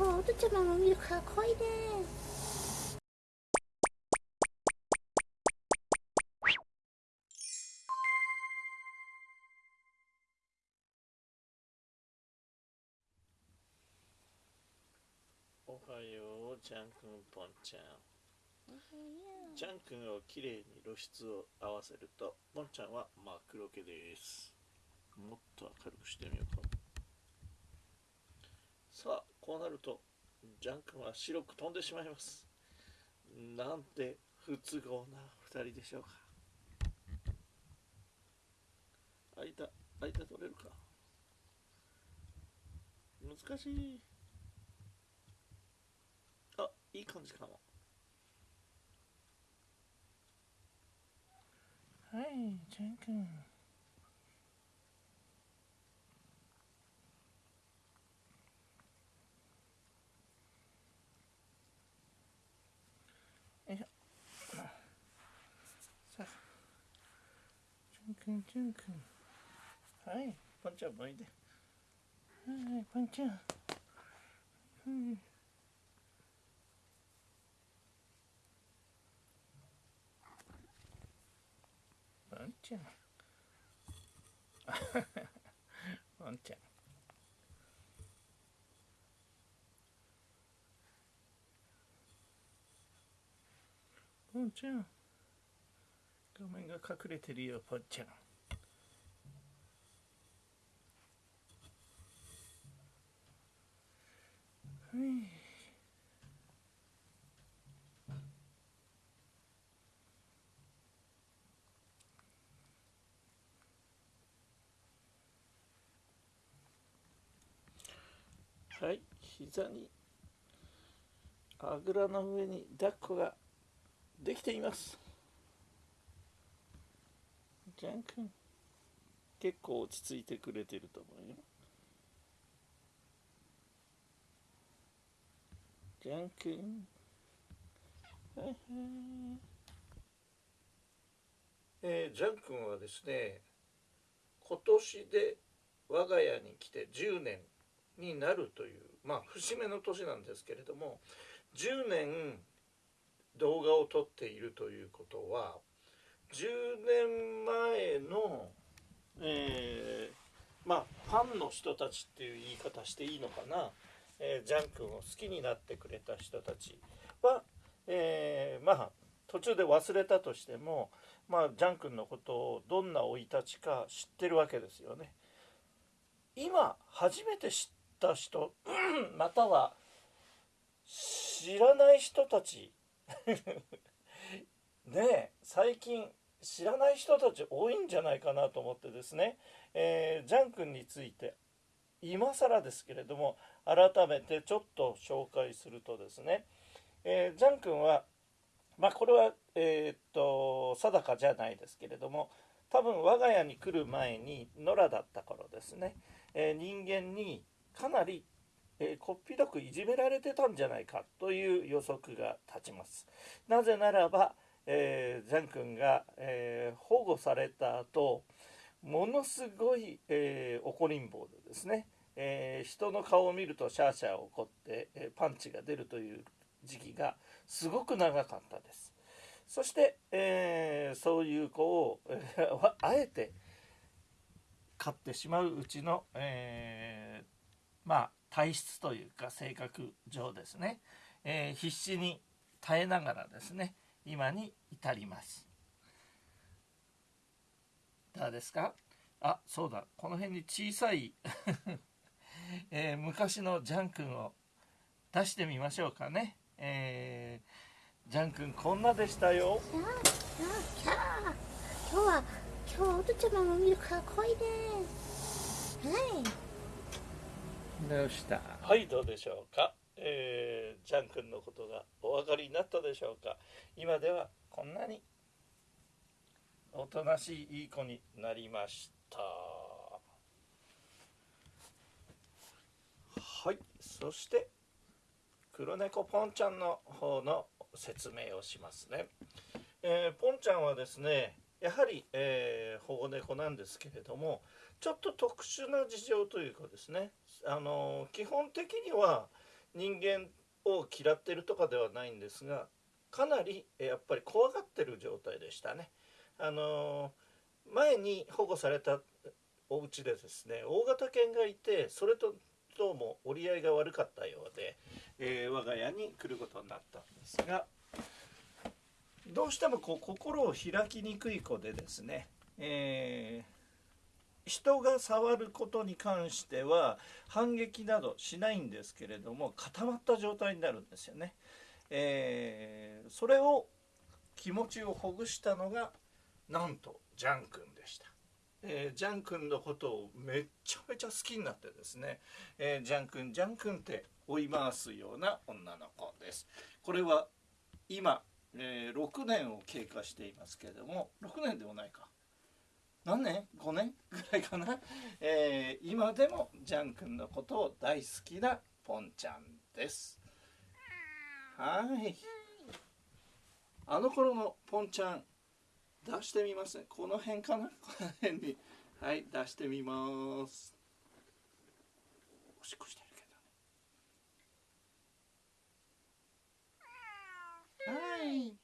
今日おとちゃまも見るから来いでおはよう、ジャン君、ポンちゃん。ジャン君をきれいに露出を合わせると、ポンちゃんは真っ黒けです。もっと明るくしてみようか。さあ、こうなると、ジャン君は白く飛んでしまいます。なんて不都合な二人でしょうか。間、間取れるか。難しい。あ、いい感じかも。はい、ジャン君。よいしょ。さあ、ジャン君、ジャン君。はい、ポンちゃん画面が隠れてるよ、ポンちゃん。はい。はい、膝にあぐらの上に抱っこができています。ジャン君、結構落ち着いてくれてると思うよ。ジャン君、はいはい。えー、ジャン君はですね、今年で我が家に来て10年になるというまあ節目の年なんですけれども10年動画を撮っているということは10年の、えー、まあファンの人たちっていう言い方していいのかな、えー、ジャン君を好きになってくれた人たちは、えー、まあ途中で忘れたとしても、まあ、ジャン君のことをどんな生い立ちか知ってるわけですよね。今初めて知った人または知らない人たち ねえ最近知らない人たち多いんじゃないかなと思ってですね、えー、ジャン君について今更ですけれども改めてちょっと紹介するとですね、えー、ジャン君はまあこれはえー、っと定かじゃないですけれども多分我が家に来る前に野良だった頃ですね、えー、人間にかなり、えー、こっぴどくいじめられてたんじゃないかという予測が立ちます。なぜならば、えー、ジャン君が、え保護された後ものすごい、え怒りん坊でですね、え人の顔を見るとシャーシャー怒って、えパンチが出るという時期がすごく長かったです。そして、えそういう子を、あえて飼ってしまううちの、えーまあ体質というか性格上ですね、えー、必死に耐えながらですね今に至ります。どうですか？あそうだ。この辺に小さい、えー、昔のジャン君を出してみましょうかね、えー、ジャン君こんなでしたよ。キャーキャー今日は今日おとちゃまも見るから来いではい。どうした？はいどうでしょうか、えー、ジャン君のことがお分かりになったでしょうか？今ではこんなにおとなしいいい子になりました。はい。そして黒猫ポンちゃんの方の説明をしますね、えー、ポンちゃんはですねやはり、えー、保護猫なんですけれどもちょっと特殊な事情というかですねあの基本的には人間を嫌ってるとかではないんですがかなりやっぱり怖がってる状態でしたね。あの前に保護されたお家でですね大型犬がいてそれとどうも折り合いが悪かったようで、えー我が家に来ることになったんですがどうしてもこう心を開きにくい子でですね、えー人が触ることに関しては反撃などしないんですけれども固まった状態になるんですよね。えーそれを気持ちをほぐしたのがなんとジャン君でした。えージャン君のことをめっちゃめちゃ好きになってですね、えージャン君ジャン君って追い回すような女の子です。これは今、えー6年を経過していますけれども6年でもないか何年 ?5 年ぐらいかな、えー、今でもジャン君のことを大好きなポンちゃんです。はい。あの頃のポンちゃん出してみますこの辺かな？この辺に。はい出してみます。おしっこしてるけどね。はい。